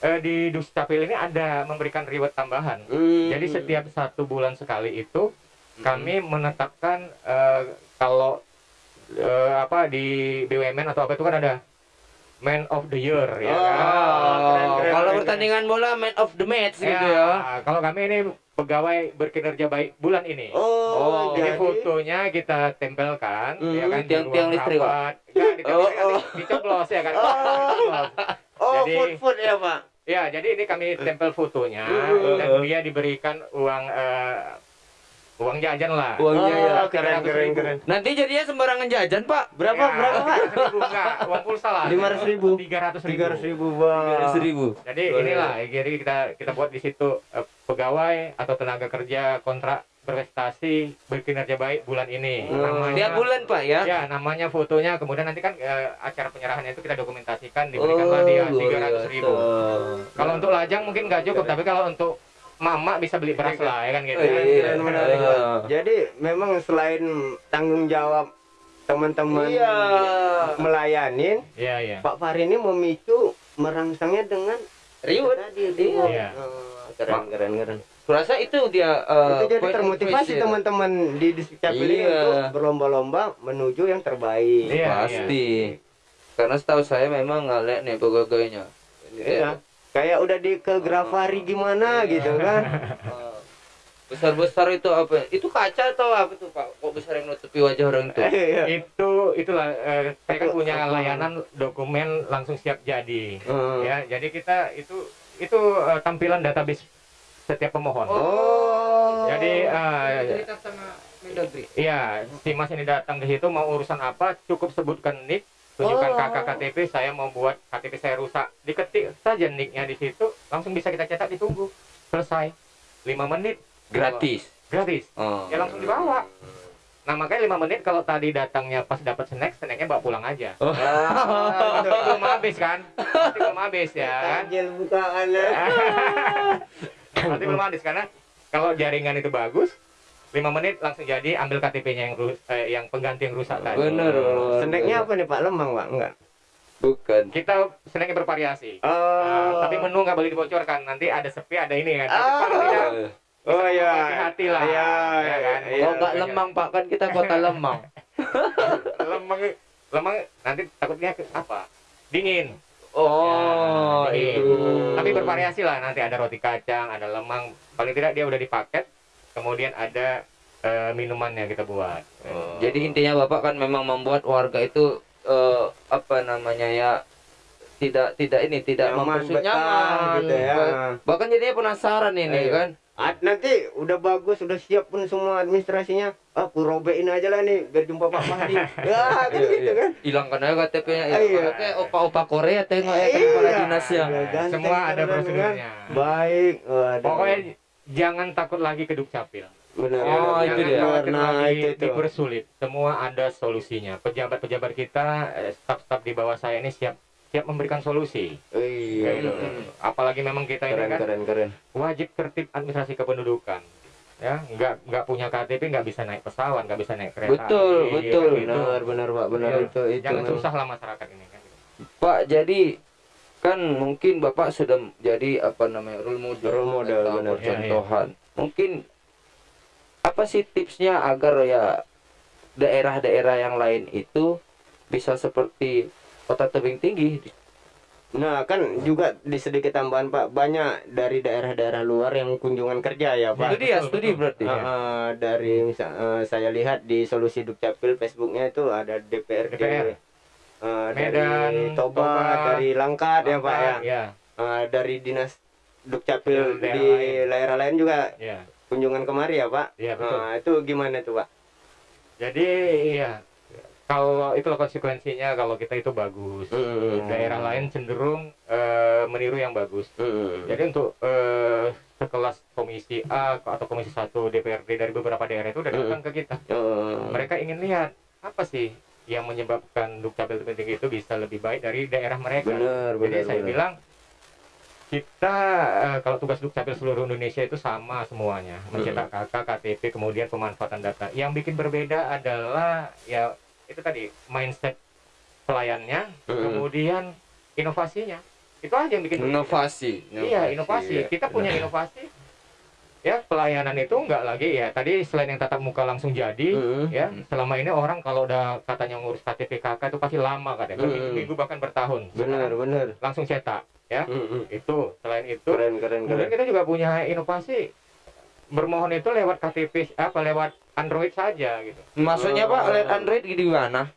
eh, di Dukcapil ini ada memberikan reward tambahan. Hmm. Jadi setiap satu bulan sekali itu kami menetapkan eh, kalau eh, apa di BUMN atau apa itu kan ada Man of the Year ya Oh, kan. keren, keren, Kalau keren. pertandingan bola man of the match gitu Ya, ya. Kalau kami ini pegawai berkinerja baik bulan ini. Oh, Oh, Jadi jadi fotonya kita tempelkan, Hmm, ya kan di tiang-tiang ruang listrik, rapat. Enggak, ditempelkan Oh, oh. dicoblos ya kan. Oh. Oh, Jadi- food food ya Pak. Ya, jadi ini kami tempel fotonya Hmm. dan dia diberikan uang eh, uang jajan lah. Uangnya ya. Oh, keren keren keren. Nanti jadinya sembarangan jajan, Pak. Berapa Ya, berapa Pak? 300 ribu enggak, uang pulsa lah. 500.000. 300 ribu. Tiga ratus ribu Pak. Seribu. Jadi Boleh. inilah, jadi kita kita buat di situ eh, pegawai atau tenaga kerja kontrak berprestasi berkinerja baik bulan ini. Hmm. Namanya Tiap bulan, Pak ya. Ya, namanya fotonya, kemudian nanti kan eh, acara penyerahannya itu kita dokumentasikan, diberikanlah dia Oh, luar 300 ribu. biasa. Kalau untuk lajang mungkin nggak cukup, tapi kalau untuk mama bisa beli beras lah, ya kan gitu. Oh, iya. Ah. Jadi memang selain tanggung jawab teman-teman Iya. melayanin Iya, iya. Pak Fahri ini memicu merangsangnya dengan Riuh. tadi riuh. Iya. Oh, keren keren keren Kurasa itu dia eh, itu jadi termotivasi teman-teman di ini Iya. untuk berlomba-lomba menuju yang terbaik Iya, Pasti. Karena setahu saya memang lihat nih pegawainya. Iya. Kayak udah di ke Grafari gimana gitu kan besar besar itu apa? Itu kaca atau apa tuh Pak? Kok besar yang nutupi wajah orang itu? Iya. Itu itulah eh, mereka Itu- punya layanan dokumen langsung siap jadi. Hmm. Ya, jadi kita itu itu eh, tampilan database setiap pemohon. Oh. Jadi eh, cerita sama Mendagri. Iya, si Mas ini datang ke situ mau urusan apa, cukup sebutkan nick, tunjukkan Oh. kakak KTP, saya mau buat KTP saya rusak. Diketik saja nicknya di situ, langsung bisa kita cetak ditunggu. Selesai. 5 menit Gratis. gratis. Oh. Ya langsung dibawa. Nah, makanya 5 menit kalau tadi datangnya pas dapat snack, snacknya bawa pulang aja. Oh. Tapi belum habis kan? Belum habis ya kan? Bukaannya. Nanti belum habis karena kalau jaringan itu bagus, 5 menit langsung jadi ambil KTP-nya yang eh, yang pengganti yang rusak tadi. Bener. Snacknya apa nih Pak? Lemang Pak? Enggak. Bukan. Kita snacknya bervariasi. Oh. Nah, tapi menu nggak boleh dibocorkan. Nanti ada sepi, ada ini kan. Ah. paling tidak Oh iya. hati-hati lah. Iya, Ya kan? iya. Oh nggak lemang Pak kan kita kota lemang. lemang lemang nanti takutnya ke apa? Dingin. Oh Ya, dingin. itu. Tapi bervariasi lah. Nanti ada roti kacang, ada lemang. Paling tidak dia udah dipaket. Kemudian ada eh, minumannya kita buat. Jadi intinya Bapak kan memang membuat warga itu eh, apa namanya ya tidak tidak ini tidak Nyaman, nyaman gitu ya. Ba- bahkan jadinya penasaran ini Iya. kan Ah, nanti udah bagus, udah siap pun semua administrasinya. Ah, aku robein aja lah nih biar jumpa Pak Fahri. ya, kan gitu kan. hilangkan aja KTP-nya ya Iya. kayak opa-opa Korea tengok ya kan kepala dinasnya Iya, Semua ada kan? prosedurnya. Baik. Waduh. Pokoknya jangan takut lagi ke Dukcapil. benar. Oh, itu dia. Nah, itu itu. dipersulit. Semua ada solusinya. Pejabat-pejabat kita, eh, staf-staf di bawah saya ini siap siap memberikan solusi. Iya. Gitu. Apalagi memang kita ini Keren, kan keren, keren. wajib tertib administrasi kependudukan. Ya, nggak nggak punya KTP nggak bisa naik pesawat, nggak bisa naik kereta. Betul, Iya, betul. gitu. Benar, benar, Pak. Benar Iya. itu, itu. Jangan memang. susah lah masyarakat ini kan. Pak jadi kan mungkin Bapak sudah jadi apa namanya role model Role model, atau benar. percontohan mungkin apa sih tipsnya agar ya daerah-daerah yang lain itu bisa seperti kota tebing tinggi Nah, kan juga di sedikit tambahan, Pak. Banyak dari daerah-daerah luar yang kunjungan kerja ya, Pak. studi ya studi berarti Ah, ah, dari misal eh, saya lihat di solusi Dukcapil Facebooknya itu ada DPRD DPR. Eh, Medan, dari Toba, Toba, dari Langkat ya Pak ya. Ya, Eh, dari dinas Dukcapil di daerah lain juga ya, kunjungan kemari ya Pak. ya betul. Nah, itu gimana tuh Pak? Jadi ya kalau itulah konsekuensinya kalau kita itu bagus. Hmm. Daerah lain cenderung eh, meniru yang bagus. Hmm. Jadi untuk eh, sekelas komisi A atau komisi 1 DPRD dari beberapa daerah itu udah Mm. datang ke kita. Mereka ingin lihat apa sih yang menyebabkan dukcapil terpenting itu bisa lebih baik dari daerah mereka. Benar, Jadi benar, saya benar. bilang kita eh, kalau tugas dukcapil seluruh Indonesia itu sama semuanya, mencetak KK, KTP, kemudian pemanfaatan data. Yang bikin berbeda adalah ya itu tadi mindset pelayannya, Mm. kemudian inovasinya. Itu aja yang bikin berbeda. inovasi Iya, inovasi. iya. Kita punya inovasi. Ya, pelayanan itu enggak lagi ya. Tadi selain yang tatap muka langsung jadi, Hmm. ya, selama ini orang kalau udah katanya ngurus KTP KK itu pasti lama katanya. Hmm. Berminggu-minggu bahkan bertahun. Benar, benar. Langsung cetak, ya. Hmm. Itu. Selain itu, Keren, keren, kemudian keren. kita juga punya inovasi bermohon itu lewat KTP apa lewat Android saja gitu. maksudnya Pak Oh. lihat Android di mana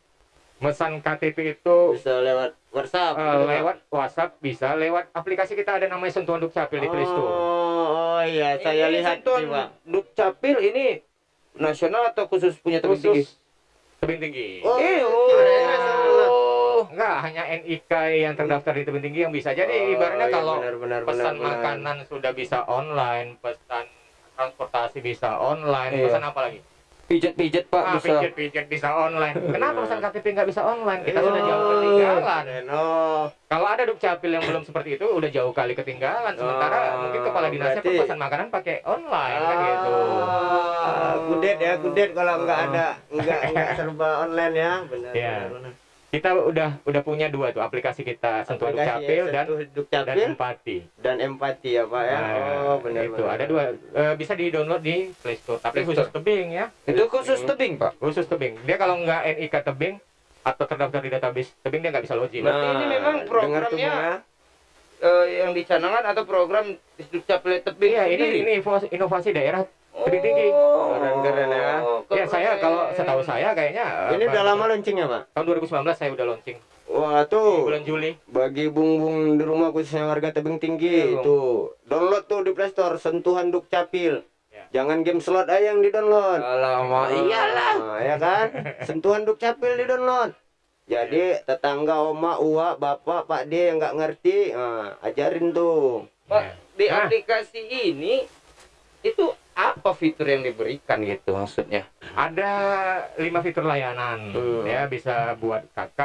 Mesan KTP itu Bisa lewat WhatsApp. Pak. lewat WhatsApp bisa, lewat aplikasi kita ada namanya Sentuhan Dukcapil di Play Store. Oh, iya, saya Ini lihat Pak. Dukcapil ini nasional atau khusus punya tebing tinggi tebing tinggi. Oh, Eh, oh. Enggak, hanya NIK yang terdaftar di tebing tinggi yang bisa. Jadi Oh, ibaratnya iya, kalau benar, benar, pesan benar, benar. makanan sudah bisa online, pesan transportasi bisa online, Iya. pesan apa lagi? Pijet-pijet Pak Ah, bisa. pijet-pijet bisa online. Kenapa pesan KTP nggak bisa online? Kita sudah Oh, jauh ketinggalan. Oh, Kalau ada dukcapil yang belum seperti itu, udah jauh kali ketinggalan. Sementara Oh, mungkin kepala dinasnya berarti- pesan makanan pakai online kan gitu. Ah, kudet ya, kudet kalau nggak Oh. ada, nggak nggak serba online ya, benar. Iya. benar, benar. Kita udah udah punya dua tuh aplikasi kita sentuh Aplikasi dukcapil dan Sentuh dan Dukcapil empati. dan empati ya Pak ya. Nah, Oh, benar itu benar. ada dua Eh, bisa di download di Play Store tapi Play khusus Store. tebing ya Itu khusus tebing Pak. khusus tebing dia kalau nggak NIK tebing atau terdaftar di database tebing dia nggak bisa login Berarti ini memang Nah, programnya- ya. Eh, yang dicanangkan atau program Dukcapil tebing iya ini ini inovasi, inovasi daerah tebing tinggi Oh, Keren-keren ya. ya saya kalau setahu saya kayaknya eh, Ini udah lama launchingnya Pak. tahun 2019 saya udah launching Wah di tuh bulan Juli bagi bung-bung di rumah khususnya warga tebing tinggi Iya, tuh download tuh di Play Store sentuhan Dukcapil. Ya. Jangan game slot aja yang di download. Alamak, iyalah. Nah, ya kan? Sentuhan Dukcapil di download. Jadi tetangga, oma, uwa, bapak, pak D yang nggak ngerti, nah, ajarin tuh. Pak, di Ah. aplikasi ini itu apa fitur yang diberikan gitu maksudnya? ada lima fitur layanan Hmm. ya bisa buat KK,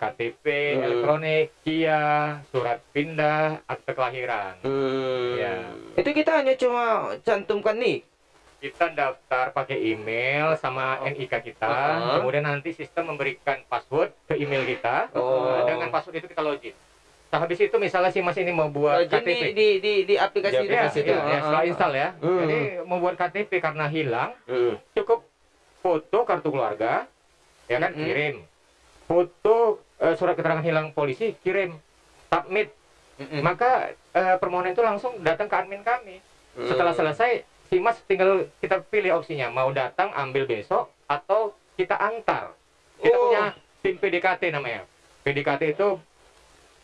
KTP, Hmm. elektronik, KIA, surat pindah, akte kelahiran. Hmm. Ya. Itu kita hanya cuma cantumkan nih. Kita daftar pakai email sama NIK kita, Uh-huh. kemudian nanti sistem memberikan password ke email kita. Oh. Dengan password itu kita login. Nah, habis itu misalnya si Mas ini mau buat Login KTP. di, di, di aplikasi Di itu. Ya, aplikasi ya, itu. ya, setelah install ya. Hmm. Jadi mau buat KTP karena hilang, Hmm. cukup foto kartu keluarga, ya kan Mm-mm. kirim. Foto eh, surat keterangan hilang polisi kirim, submit. Mm-mm. Maka eh, permohonan itu langsung datang ke admin kami. Hmm. Setelah selesai, si Mas tinggal kita pilih opsinya mau datang ambil besok atau kita antar. Kita Oh. punya tim PDKT namanya. PDKT itu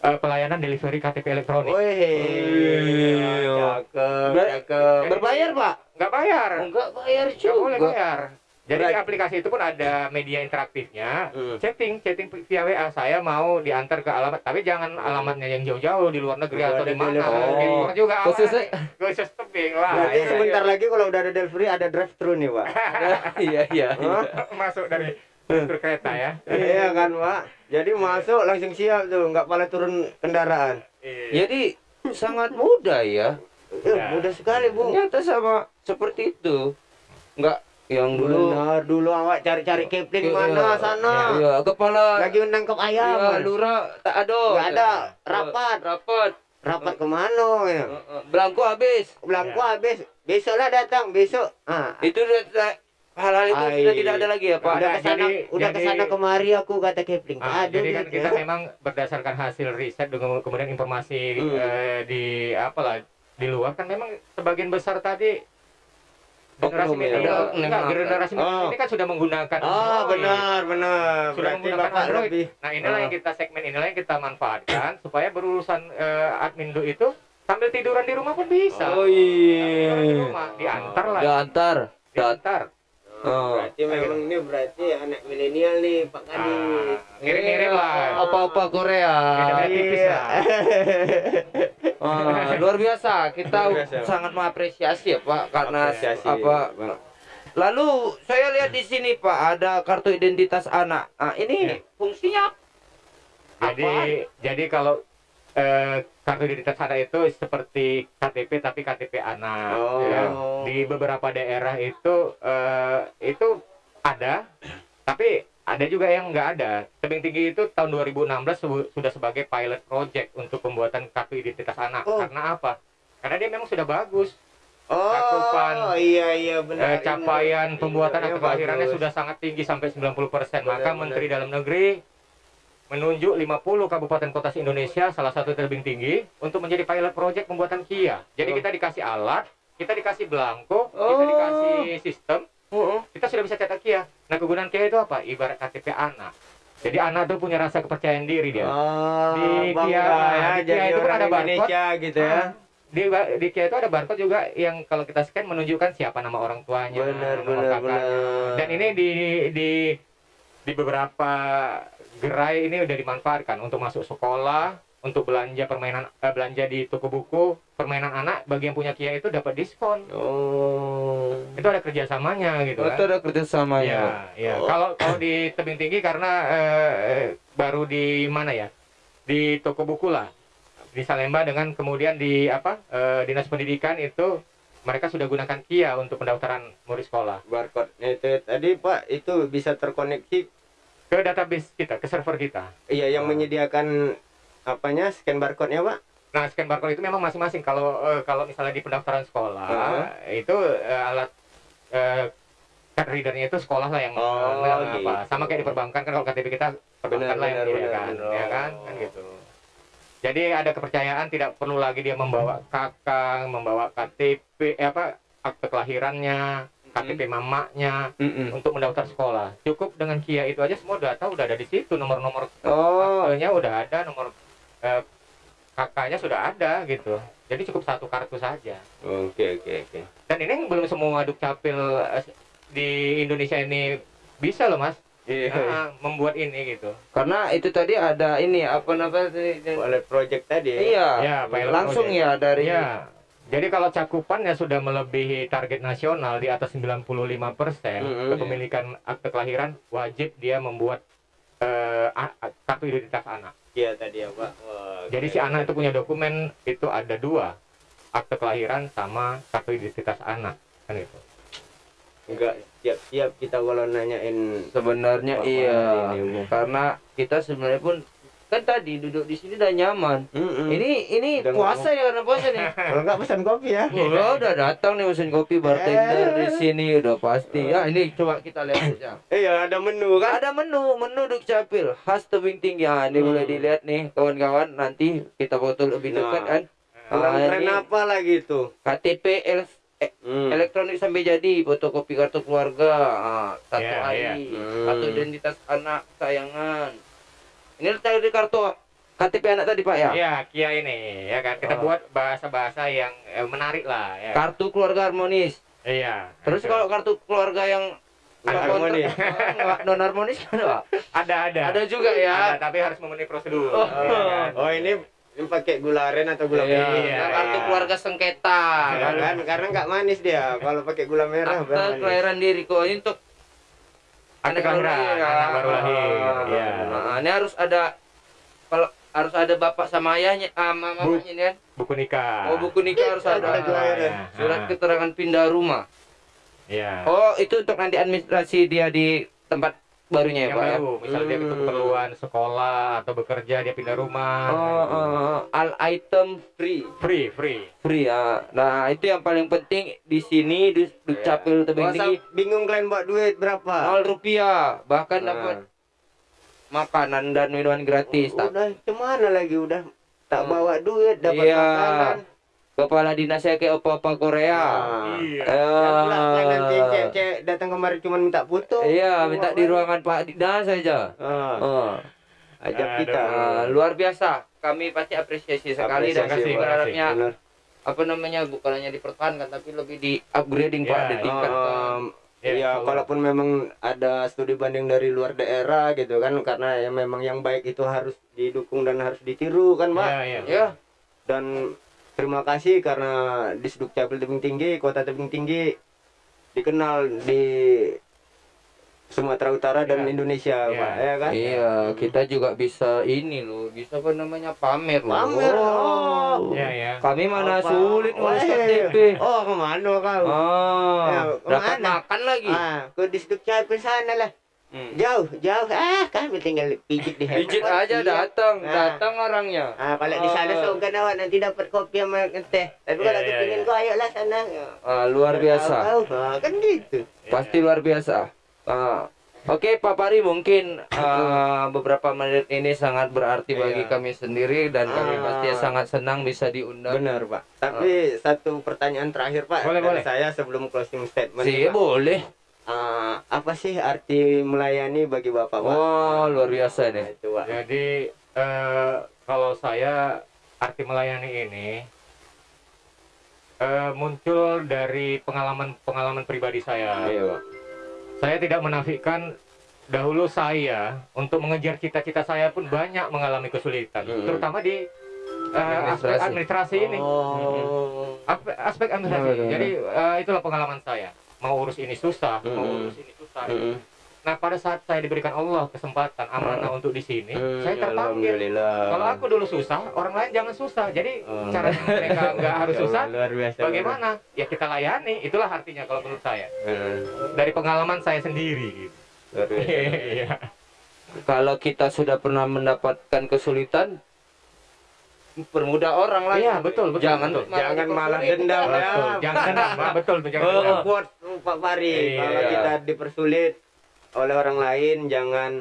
eh, pelayanan delivery KTP elektronik. Wih, cakep, cakep. Berbayar, Pak? Nggak bayar. Enggak bayar Nggak boleh juga. bayar. Jadi di Berarti- aplikasi itu pun ada media interaktifnya. Hmm. Chatting, chatting via WA. Saya mau diantar ke alamat, tapi jangan alamatnya yang jauh-jauh di luar negeri Udah atau di mana. luar juga Khususnya- khusus tebing lah. Berarti Iya, sebentar lagi kalau udah ada delivery ada drive thru nih, Pak. Iya, iya. iya. Masuk dari struktur kereta ya. iya kan, Pak. Jadi masuk langsung siap tuh, nggak pala turun kendaraan. Iya. Jadi sangat mudah ya. Ya. mudah sekali, Bung. Ternyata sama seperti itu. Enggak yang dulu Benar, dulu awak cari-cari kepling Iya. mana sana. Iya, kepala Lagi menangkap ayam. Iya, lurah tak ada. Nggak ada, rapat. Rapat. Rapat ke mana ya? Heeh, Belangko habis. Belangko Ya. habis. Besoklah datang, besok. Ah, Itu hal-hal itu Ai. sudah tidak ada lagi ya, Pak. udah Ada, ke sana, jadi- udah jadi- ke sana kemari aku kata kepling. Ah, ada jadi kan gitu kita ya. memang berdasarkan hasil riset dengan kemudian informasi Hmm. eh, di apalah di luar kan memang sebagian besar tadi generasi ya? milenial Oknum. enggak generasi milenial Oh. ini kan sudah menggunakan Oh, Android. benar, benar. Sudah Berarti menggunakan Bapak Android. lebih Nah, inilah Ah. yang kita segmen inilah yang kita manfaatkan supaya berurusan eh, admin itu sambil tiduran di rumah pun bisa. Oh Tiduran di iya. rumah, diantar lah. Diantar. Diantar. Oh. Berarti memang ini berarti anak milenial nih, Pak Kadis. Ah, Ngirim-ngirim lah. Apa-apa Korea. Beda-beda tipis Iya. lah. Ah, luar biasa. Kita Luar biasa. sangat mengapresiasi ya, Pak, karena Apresiasi, apa Bang. Lalu saya lihat di sini Pak ada kartu identitas anak. Ah, ini Ya. fungsinya Jadi jadi kalau eh, kartu identitas anak itu seperti KTP tapi KTP anak. Oh. ya. Di beberapa daerah itu eh, itu ada, tapi ada juga yang nggak ada. Tebing tinggi itu tahun 2016 sebu- sudah sebagai pilot project untuk pembuatan kartu identitas anak. Oh. Karena apa? Karena dia memang sudah bagus. Oh, cakupan, iya iya Eh, benar. capaian Ini- pembuatan ini akte kelahirannya bagus. sudah sangat tinggi sampai 90%. Maka Benar, Menteri Dalam Negeri menunjuk 50 kabupaten kota se-Indonesia salah satu tebing tinggi untuk menjadi pilot project pembuatan KIA. Jadi Oh. kita dikasih alat, kita dikasih belangko, kita Oh. dikasih sistem, Heeh. kita sudah bisa cetak KIA. Nah, kegunaan KIA itu apa? Ibarat KTP anak. Jadi anak tuh punya rasa kepercayaan diri dia. Oh, Di Kia- ya, di Kia itu kan orang ada barcode. Indonesia gitu ya. Ah, Di, di KIA itu ada barcode juga yang kalau kita scan menunjukkan siapa nama orang tuanya, benar, kakaknya. benar. Dan ini di di di beberapa gerai ini udah dimanfaatkan untuk masuk sekolah, untuk belanja permainan eh, belanja di toko buku permainan anak bagi yang punya Kia itu dapat diskon Oh. itu ada kerjasamanya gitu Itu kan ada kerjasama Iya, ya. iya. Oh. Kalau kalau di tebing tinggi karena eh, baru di mana ya? Di toko buku lah. Di Salemba dengan kemudian di apa? eh, Dinas Pendidikan itu mereka sudah gunakan Kia untuk pendaftaran murid sekolah Barcode itu tadi Pak itu bisa terkoneksi ke database kita, ke server kita. iya yang Ah. menyediakan apanya scan barcode-nya Pak? Nah, scan barcode itu memang masing-masing. Kalau eh, kalau misalnya di pendaftaran sekolah Ah. itu eh, alat eh, card readernya itu sekolah lah yang Oh, apa. gitu. Sama kayak di perbankan kan kalau KTP kita perbankan Benar, lah yang benar, menyediakan, benar, benar. ya kan? Kan gitu. Jadi ada kepercayaan tidak perlu lagi dia membawa kakak, membawa KTP eh, apa akte kelahirannya, KTP mamanya Mm-mm. untuk mendaftar sekolah. Cukup dengan Kia itu aja semua data udah ada di situ, nomor-nomor Oh, udah ada, nomor eh, kakaknya sudah ada gitu. Jadi cukup satu kartu saja. Oke oke oke. Dan ini belum semua dukcapil eh, di Indonesia ini bisa loh mas Iya. Ah, membuat ini gitu. karena itu tadi ada ini apa namanya? Oleh project tadi. Iya. Ya, pilot Langsung project. ya dari Ya. Jadi kalau cakupannya sudah melebihi target nasional di atas 95% Mm-mm. kepemilikan akte kelahiran wajib dia membuat a- kartu identitas anak. Iya tadi ya Pak. Wah, Jadi si keren. anak itu punya dokumen itu ada dua akte kelahiran sama kartu identitas anak kan itu. enggak siap-siap kita kalau nanyain sebenarnya iya. Ini. Karena kita sebenarnya pun kan tadi duduk di sini udah nyaman. Mm-mm. Ini ini Udah puasa ya karena puasa nih. kalau enggak pesan kopi ya. Oh, udah datang nih mesin kopi bartender di sini udah pasti. Ya ini coba kita lihat saja. Iya ada menu kan. Ada menu, menu Dukcapil khas tebing tinggi. Ya, ini Hmm. boleh dilihat nih kawan-kawan. Nanti kita foto lebih Nah. dekat kan. Ah, keren ini apa lagi tuh? KTP el- eh, Hmm. elektronik sampai jadi, fotokopi kartu keluarga, ah, satu Iya, hari, iya. Hmm. kartu identitas anak sayangan. Ini tadi kartu KTP anak tadi Pak ya? Iya, Kia ini ya kan kita Oh. buat bahasa-bahasa yang eh, menarik lah ya. Kartu keluarga harmonis. Iya. Terus kalau kartu keluarga yang Nggak harmonis. non harmonis kan Pak? ada ada. Ada juga ya. Ada, tapi harus memenuhi prosedur. Oh. ya kan? Oh ini, ini pakai gula aren atau gula Iya, merah? Iya, kartu iya. keluarga sengketa. Ya kan, karena nggak manis dia. Kalau pakai gula merah, manis. kelahiran diri kok ini untuk Akte anak baru kelahiran, lahir, ya. anak baru lahir. Ah, Iya. Nah, ini harus ada kalau harus ada bapak sama ayahnya, ah, Bu. mamanya ini kan. Buku nikah. Oh, buku nikah harus Akta ada. Iya. Surat Ah, keterangan pindah rumah. Iya. Oh, itu untuk nanti administrasi dia di tempat barunya ya, yang Pak ya. baru, misalnya dia Hmm. keperluan sekolah atau bekerja dia pindah rumah. Oh, gitu. oh, oh. all item free. Free, free. Free ya. Nah, itu yang paling penting di sini di Dukcapil Tebing Masa Tinggi bingung kalian buat duit berapa? nol rupiah bahkan Nah. dapat makanan dan minuman gratis tak Udah cemana lagi udah tak Hmm. bawa duit dapat Iya. makanan. Kepala dinasnya kayak opa-opa Korea Nah. Iya. Nanti Ah. cewek-cewek datang kemari cuma minta foto. iya minta di ruangan Pak Dinas saja Ah, oh. ajak Aduh. kita. Nah, luar biasa kami pasti apresiasi sekali dan Apresiasi, kami Pak. berharapnya Benar. apa namanya bukan hanya dipertahankan tapi lebih di upgrading Pak Iya, ditingkatkan Um, Iya, ya, betul. kalaupun memang ada studi banding dari luar daerah gitu kan, karena ya memang yang baik itu harus didukung dan harus ditiru kan, Pak. Iya, iya. ya Dan terima kasih karena di Sdukcapil Tebing Tinggi, Kota Tebing Tinggi dikenal di Sumatera Utara dan Iya. Indonesia, Iya. Pak. Ya kan? iya kita juga bisa ini loh bisa apa namanya pamer loh Pamer. Oh. Iya, iya. kami mana Apa? sulit ngurus. KTP Oh, ke mana kau? Oh, Ya, dapat ke mana? makan lagi. Ah, ke di Sdukcapil sana lah. Hmm. Jauh, jauh. Ah, kami tinggal pijit di Pijit handphone. aja Iya. datang, Nah. datang orangnya. Ah, kalau di sana Ah. seogan awak nanti dapat kopi sama teh. Tapi kalau iya, kepingin iya. kau ayolah sana. Ya. Ah, luar biasa. Tahu, tahu. Ah, kan gitu. Pasti luar biasa. Ah, Oke Pak Pari mungkin ah, beberapa menit ini sangat berarti bagi Iya. kami sendiri dan kami Ah. pasti sangat senang bisa diundang. Benar, Pak. Tapi satu pertanyaan terakhir, Pak. Boleh, dari boleh. saya sebelum closing statement. Sih boleh. Ah, apa sih arti melayani bagi Bapak, Pak? Oh luar biasa nih. itu. Jadi eh, kalau saya arti melayani ini eh, muncul dari pengalaman-pengalaman pribadi saya. Iya, Pak. Saya tidak menafikan dahulu saya untuk mengejar cita-cita saya pun banyak mengalami kesulitan, Mm. terutama di eh, aspek Administrasi. ini. Oh. Aspek, administrasi. Betul. Jadi eh, itulah pengalaman saya. Mau urus ini susah, mau Mm. urus ini susah. Mm-mm. Nah, pada saat saya diberikan Allah kesempatan amanah untuk di sini, Mm, saya terpanggil. Kalau aku dulu susah, orang lain jangan susah. Jadi Oh. cara mereka nggak harus susah, luar biasa. bagaimana? Ya kita layani. Itulah artinya kalau menurut saya. Mm, Dari pengalaman saya sendiri. Gitu. luar biasa. Iya. Kalau kita sudah pernah mendapatkan kesulitan, permudah orang lah. Iya, betul, betul. Jangan betul. Jangan malah dendam ya. Betul, jangan dendam, betul tuh jangan Oh. Kuat Pak Fari. Iya. Kalau kita dipersulit oleh orang lain, jangan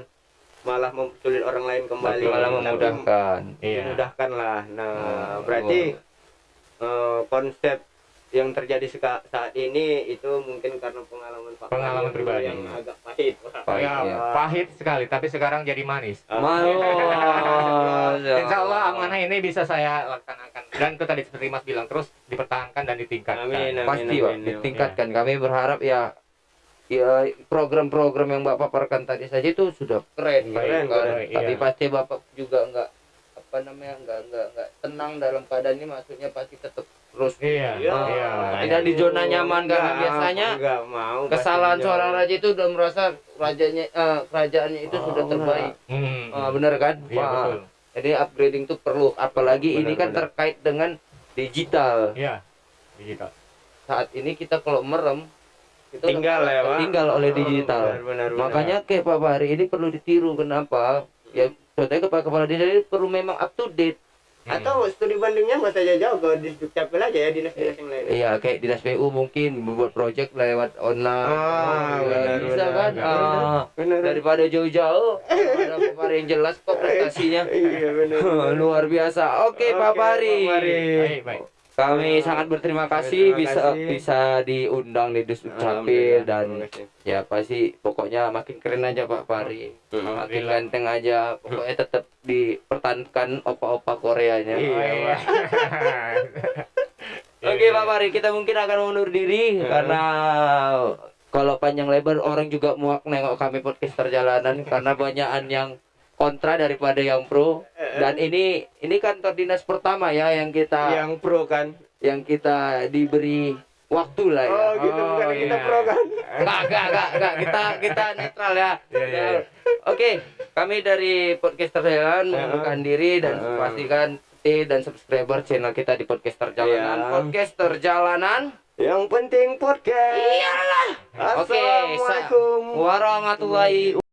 malah mempersulit orang lain kembali. malah Tapi memudahkan. Iya. Lah. Nah, Oh, berarti eh, konsep yang terjadi saat ini itu mungkin karena pengalaman Pak Pengalaman yang- pribadi. yang agak pahit. Pahit, Ya, iya. pahit sekali, tapi sekarang jadi manis. Mau. Insya Allah amanah ini bisa saya laksanakan. Dan itu tadi seperti Mas bilang terus dipertahankan dan ditingkatkan. Amin, amin. pasti pak amin. ditingkatkan kami berharap ya ya program-program yang bapak paparkan tadi saja itu sudah keren, Keren, kan? keren, tapi iya. pasti bapak juga enggak apa namanya enggak enggak enggak tenang dalam keadaan ini maksudnya pasti tetap terus Iya, Iya. iya. Tidak di zona nyaman, karena Enggak, biasanya enggak mau kesalahan seorang raja itu udah merasa rajanya eh, kerajaannya itu Oh, sudah terbaik Hmm. Ah, benar kan Iya, Pak? betul. jadi upgrading itu perlu apalagi ini Benar, kan benar. terkait dengan digital Iya. Digital. saat ini kita kalau merem itu Tinggal ya, Pak. tinggal oleh digital Benar, benar, benar. makanya kayak Pak Bahari ini perlu ditiru kenapa ya contohnya kepala kepala desa ini perlu memang up to date Hmm. atau studi bandingnya nggak saja jauh ke di Dukcapil aja ya dinas-dinas yang lain. Iya kayak dinas PU mungkin membuat project lewat online Ah, Ya, benar, bisa benar, kan benar. Ah, Benar. daripada jauh-jauh ada Pak yang jelas kok prestasinya Iya benar. luar biasa oke Pak Bahari Pak Bahari. Baik, baik. Kami sangat berterima kasih Terima bisa kasih. bisa diundang di Dus Capil dan ya pasti pokoknya makin keren aja Pak Bahari makin ganteng aja pokoknya tetap dipertahankan opa-opa Koreanya. Iya, Oh, iya. Oke Pak Fahri, kita mungkin akan mundur diri karena kalau panjang lebar orang juga muak nengok kami podcaster jalanan karena banyakan yang kontra daripada yang pro dan ini ini kantor dinas pertama ya yang kita yang, Yang pro kan? kita diberi waktu lah ya. Oh gitu bukan Oh, kita iya. pro kan? Enggak, enggak, enggak, enggak. Kita kita netral ya. Iya, iya, iya. Oke, kami dari podcaster jalanan Ya. mengundurkan diri dan pastikan stay dan subscriber channel kita di podcaster jalanan. Ya. Podcaster jalanan. Yang penting podcast. Iyalah. Assalamualaikum. warahmatullahi